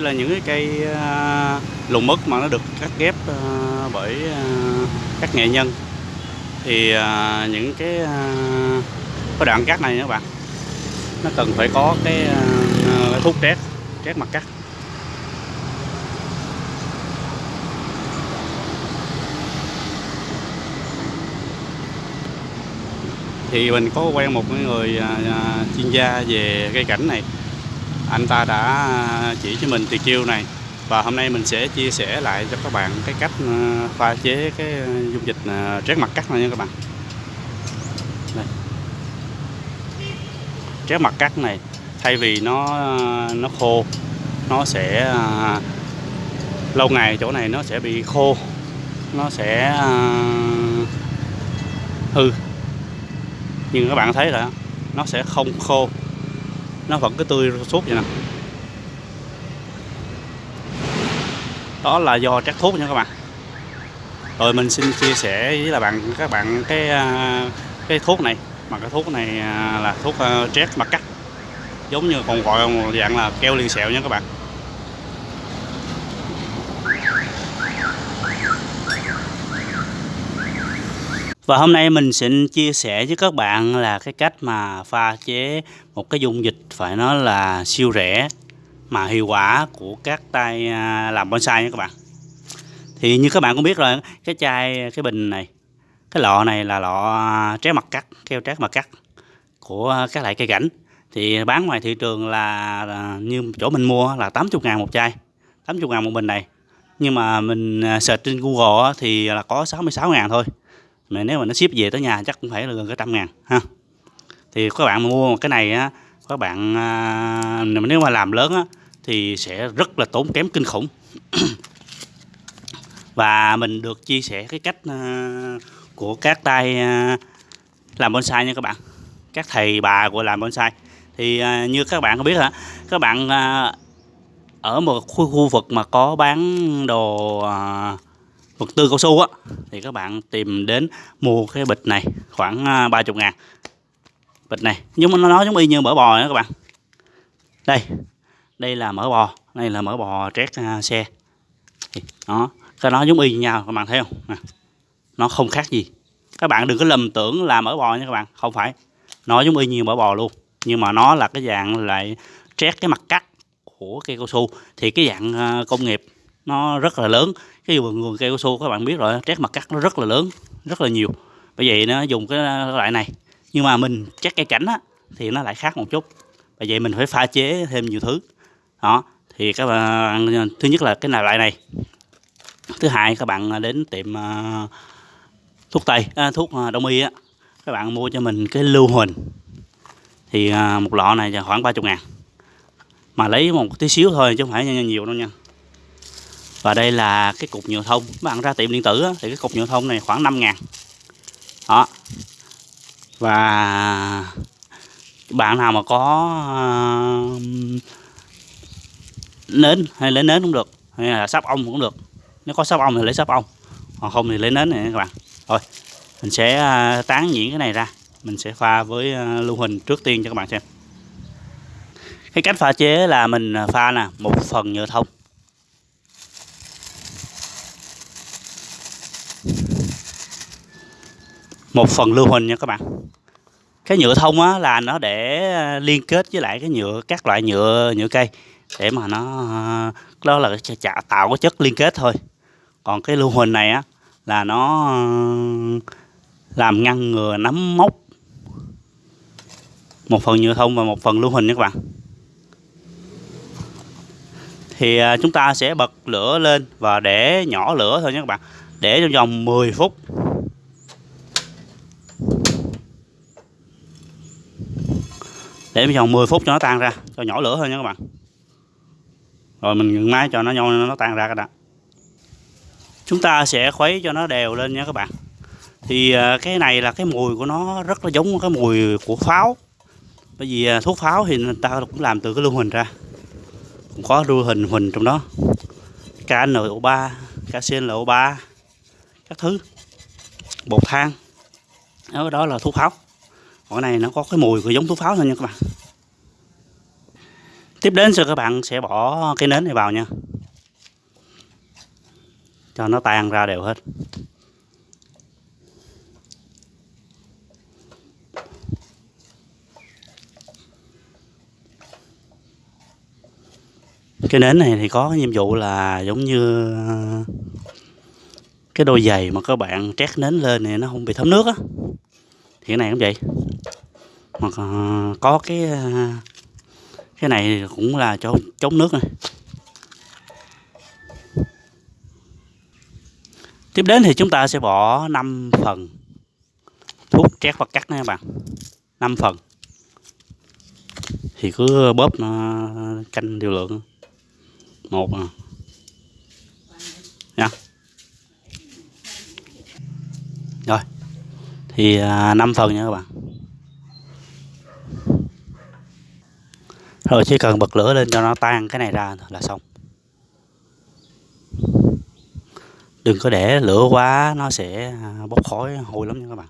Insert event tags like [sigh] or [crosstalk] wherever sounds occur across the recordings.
Đây là những cái cây à, lùn lùng mà nó được cắt ghép à, bởi à, các nghệ nhân. Thì những cái cái đoạn cắt này các bạn nó cần phải có cái, cái thuốc trét trét mặt cắt. Thì mình có quen một người chuyên gia về cây cảnh này anh ta đã à, chỉ cho mình tuyệt chiêu này. Và hôm nay mình sẽ chia sẻ lại cho các bạn cái cách à, pha chế cái à, dung dịch trét mặt cắt này nha các bạn. Đây. trét mặt cắt này, thay vì nó nó khô, nó sẽ lâu ngày chỗ này nó sẽ bị khô, nó sẽ hư. Nhưng các bạn thấy là nó sẽ không khô nó vẫn cứ tươi suốt vậy nè. Đó là do trát thuốc nha các bạn. Rồi mình xin chia sẻ với là bạn, các bạn cái à, cái thuốc này. Mà cái thuốc này à, là thuốc trét mặt cắt giống như còn gọi một dạng là keo liền sẹo nha các bạn. Và hôm nay mình xin chia sẻ với các bạn là cái cách mà pha chế một cái dung dịch phải nói là siêu rẻ mà hiệu quả của các tay à, làm bonsai nha các bạn. Thì như các bạn cũng biết rồi, cái chai cái bình này, cái lọ này là lọ à, trái mặt cắt, keo trái mặt cắt của các loại cây cảnh. Thì bán ngoài thị trường là à, như chỗ mình mua là 80 ngàn một chai, 80 ngàn một bình này. Nhưng mà mình search trên Google thì là có 66 ngàn thôi mà nếu mà nó ship về tới nhà chắc cũng phải là gần cái trăm ngàn ha. Thì các bạn mua cái này á các bạn à, nếu mà làm lớn á thì sẽ rất là tốn kém kinh khủng. [coughs] Và mình được chia sẻ cái cách à, của các tay à, làm bonsai nha các bạn. Các thầy bà của làm bonsai. Thì à, như các bạn có biết hả các bạn à, ở một khu, khu vực mà có bán đồ à, vật tư cao su á thì các bạn tìm đến mua cái bịch này khoảng à, 30 ngàn. Bịch này nhưng mà nó giống y như mỡ bò đó các bạn. Đây đây là mỡ bò đây là mỡ bò trét uh, xe. Đó cái nó giống y như nhau các bạn thấy không? Nè. nó không khác gì. Các bạn đừng có lầm tưởng là mỡ bò nha các bạn không phải. Nó giống y như mỡ bò luôn nhưng mà nó là cái dạng lại trét cái mặt cắt của cây cao su. Thì cái dạng uh, công nghiệp nó rất là lớn. Cái vườn vườn cây cao su các bạn biết rồi trét mặt cắt nó rất là lớn rất là nhiều. Bởi vậy nó dùng cái loại này. Nhưng mà mình trét cây cảnh á thì nó lại khác một chút. Bởi vậy mình phải pha chế thêm nhiều thứ. Đó thì các bạn thứ nhất là cái nào loại này? Thứ hai các bạn đến tiệm uh, thuốc tây uh, thuốc uh, đông y á các bạn mua cho mình cái lưu huỳnh. Thì uh, một lọ này khoảng 30 ngàn. Mà lấy một tí xíu thôi chứ không phải nhiều đâu nha và đây là cái cục nhựa thông. Các bạn ra tiệm điện tử á, thì cái cục nhựa thông này khoảng 5 ngàn. Đó. Và bạn nào mà có uh, nến hay lấy nến cũng được hay là sáp ong cũng được. Nếu có sáp ong thì lấy sáp ong còn không thì lấy nến này các bạn. Thôi mình sẽ uh, tán nhuyễn cái này ra. Mình sẽ pha với uh, lưu huỳnh trước tiên cho các bạn xem. Cái cách pha chế là mình pha nè một phần nhựa thông. Một phần lưu huỳnh nha các bạn. Cái nhựa thông á, là nó để ờ, liên kết với lại cái nhựa, các loại nhựa nhựa cây để mà nó ờ, đó là chả tạo cái chất liên kết thôi. Còn cái lưu huỳnh này á, là nó ờ, làm ngăn ngừa, nấm mốc một phần nhựa thông và một phần lưu huỳnh nha các bạn. Thì chúng ta sẽ bật lửa lên và để nhỏ lửa thôi nha các bạn. Để trong vòng 10 phút để vòng 10 phút cho nó tan ra cho nhỏ lửa thôi nha các bạn. Rồi mình ngừng máy cho nó nhau nó tan ra các đã. Chúng ta sẽ khuấy cho nó đều lên nha các bạn. Thì à, cái này là cái mùi của nó rất là giống cái mùi của pháo. Bởi vì à, thuốc pháo thì người ta cũng làm từ cái lưu huỳnh ra. Cũng có lưu huỳnh huỳnh trong đó. KNO3 KCNO3 các thứ. Bột than. Đó, đó là thuốc pháo còn này nó có cái mùi của giống thuốc pháo thôi nha các bạn. Tiếp đến rồi các bạn sẽ bỏ cái nến này vào nha. Cho nó tan ra đều hết. Cái nến này thì có cái nhiệm vụ là giống như, cái đôi giày mà các bạn trét nến lên thì nó không bị thấm nước á thì cái này cũng vậy. Mà có cái à, cái này cũng là cho chống nước này tiếp đến thì chúng ta sẽ bỏ 5 phần thuốc trét và cắt nha các bạn. 5 phần. Thì cứ bóp nó canh điều lượng. Một à. Nha. Rồi thì à, 5 phần nha các bạn. Rồi chỉ cần bật lửa lên cho nó tan cái này ra là xong. Đừng có để lửa quá nó sẽ à, bốc khói hôi lắm nha các bạn.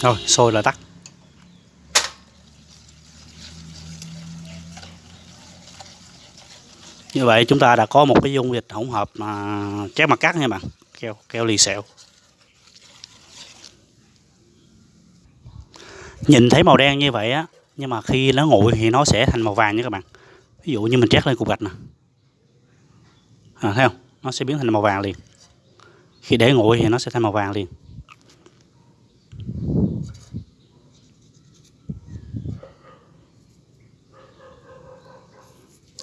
Rồi, sôi là tắt. Như vậy chúng ta đã có một cái dung dịch hỗn hợp mà chép mặt cắt nha bạn, keo keo lì xẹo. Nhìn thấy màu đen như vậy á, nhưng mà khi nó nguội thì nó sẽ thành màu vàng nha các bạn. Ví dụ như mình trét lên cục gạch nè. À, thấy không? Nó sẽ biến thành màu vàng liền. Khi để nguội thì nó sẽ thành màu vàng liền.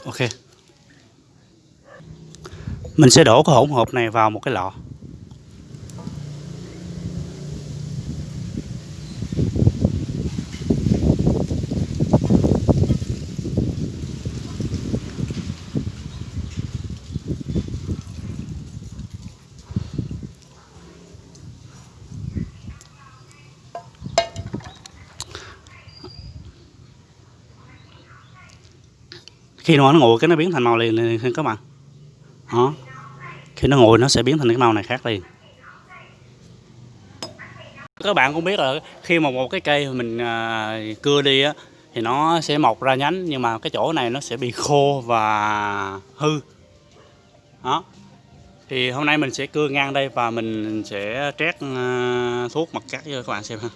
Ok. Mình sẽ đổ cái hỗn hợp này vào một cái lọ. Khi nó nguội cái nó biến thành màu liền liền các bạn. Đó khi nó nguội nó sẽ biến thành cái màu này khác liền. Các bạn cũng biết là khi mà một cái cây mình à, cưa đi á thì nó sẽ mọc ra nhánh nhưng mà cái chỗ này nó sẽ bị khô và hư. Đó thì hôm nay mình sẽ cưa ngang đây và mình sẽ trét à, thuốc mặt cắt cho các bạn xem ha.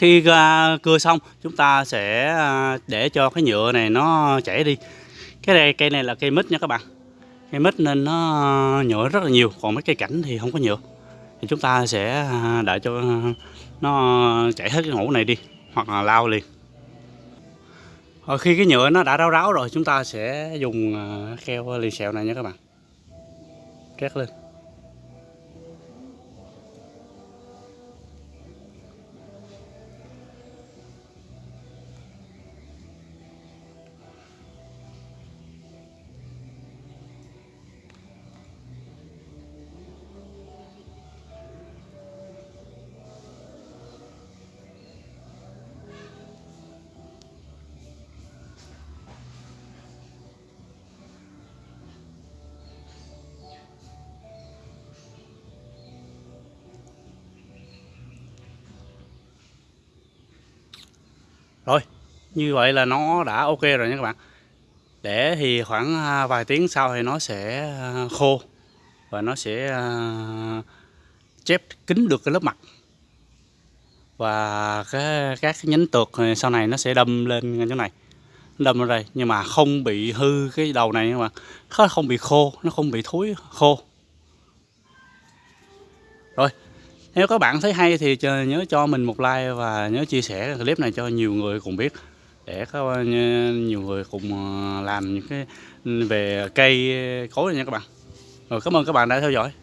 Khi à, cưa xong, chúng ta sẽ à, để cho cái nhựa này nó chảy đi. Cái này, cây này là cây mít nha các bạn. Cây mít nên nó nhựa rất là nhiều, còn mấy cây cảnh thì không có nhựa. Thì chúng ta sẽ à, đợi cho nó chảy hết cái hũ này đi, hoặc là lao liền. Rồi khi cái nhựa nó đã ráo ráo rồi, chúng ta sẽ dùng keo lì xẹo này nha các bạn. Két lên. Rồi như vậy là nó đã ok rồi nha các bạn. Để thì khoảng à, vài tiếng sau thì nó sẽ à, khô và nó sẽ à, chép kín được cái lớp mặt. Và cái, các cái nhánh tược sau này nó sẽ đâm lên chỗ này. Đâm ra đây, nhưng mà không bị hư cái đầu này các bạn. Nó không bị khô, nó không bị thối khô. Nếu các bạn thấy hay thì nhớ cho mình một like và nhớ chia sẻ clip này cho nhiều người cùng biết. Để có nhiều người cùng ờ, làm những cái ừ, về cây, cối này nha các bạn. Rồi cảm ơn các bạn đã theo dõi.